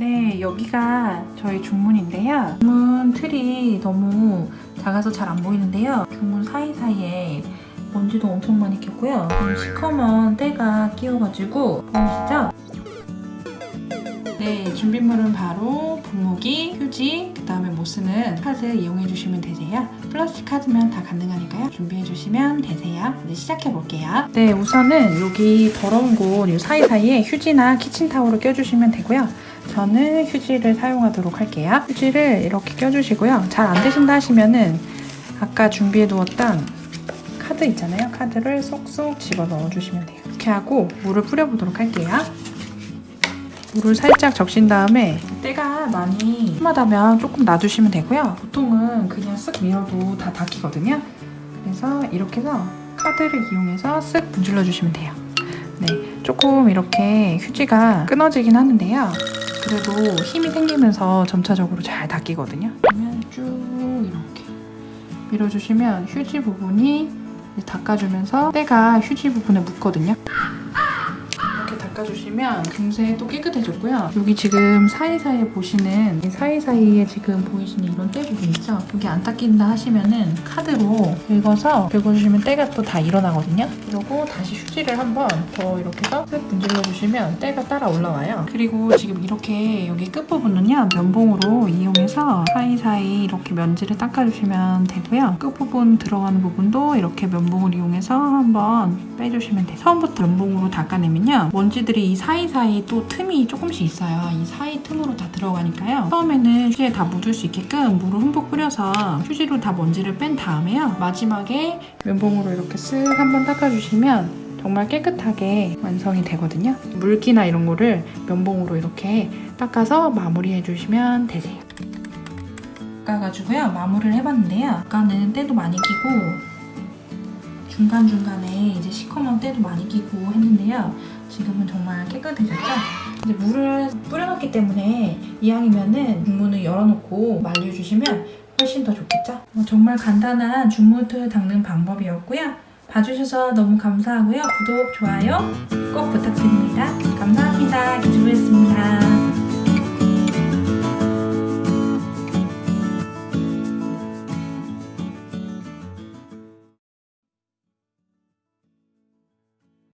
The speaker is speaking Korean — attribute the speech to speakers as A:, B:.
A: 여기가 저희 중문인데요. 중문 틀이 너무 작아서 잘 안 보이는데요. 중문 사이사이에 먼지도 엄청 많이 꼈고요. 이 시커먼 때가 끼어가지고 보이시죠? 네, 준비물은 바로 분무기, 휴지, 그 다음에 못 쓰는 카드 이용해 주시면 되세요. 플라스틱 카드면 다 가능하니까요. 준비해 주시면 되세요. 이제 시작해 볼게요. 네, 우선은 여기 더러운 곳이 사이사이에 휴지나 키친타올을 껴주시면 되고요. 저는 휴지를 사용하도록 할게요. 휴지를 이렇게 껴주시고요. 잘 안 되신다 하시면은 아까 준비해 두었던 카드 있잖아요. 카드를 쏙쏙 집어 넣어 주시면 돼요. 이렇게 하고 물을 뿌려 보도록 할게요. 물을 살짝 적신 다음에 때가 많이 심하다면 조금 놔두시면 되고요. 보통은 그냥 쓱 밀어도 다 닦이거든요. 그래서 이렇게 해서 카드를 이용해서 쓱 문질러 주시면 돼요. 네, 조금 이렇게 휴지가 끊어지긴 하는데요. 그래도 힘이 생기면서 점차적으로 잘 닦이거든요. 그러면 쭉 이렇게 밀어주시면 휴지 부분이 닦아주면서 때가 휴지 부분에 묻거든요. 닦아주시면 금세 또 깨끗해졌고요. 여기 지금 사이사이에 보시는 이 사이사이에 지금 보이시는 이런 때 부분 있죠? 여기 안 닦인다 하시면은 카드로 긁어서 긁어주시면 때가 또 다 일어나거든요. 그리고 다시 휴지를 한번 더 이렇게 해서 쓱 문질러주시면 때가 따라 올라와요. 그리고 지금 이렇게 여기 끝부분은요 면봉으로 이용해서 사이사이 이렇게 면지를 닦아주시면 되고요. 끝부분 들어가는 부분도 이렇게 면봉을 이용해서 한번 빼주시면 돼요. 처음부터 면봉으로 닦아내면요 먼지 들이 이 사이사이 또 틈이 조금씩 있어요. 이 사이 틈으로 다 들어가니까요. 처음에는 휴지에 다 묻을 수 있게끔 물을 흠뻑 뿌려서 휴지로 다 먼지를 뺀 다음에요. 마지막에 면봉으로 이렇게 쓱 한번 닦아주시면 정말 깨끗하게 완성이 되거든요. 물기나 이런 거를 면봉으로 이렇게 닦아서 마무리해 주시면 되세요. 닦아가지고요. 마무리를 해봤는데요. 아까는 때도 많이 끼고 중간중간에 이제 시커먼 때도 많이 끼고 했는데요. 지금은 정말 깨끗해졌죠? 이제 물을 뿌려놨기 때문에 이왕이면은 중문을 열어놓고 말려주시면 훨씬 더 좋겠죠? 어, 정말 간단한 중문틀 닦는 방법이었고요. 봐주셔서 너무 감사하고요. 구독, 좋아요 꼭 부탁드립니다. 감사합니다. 기주부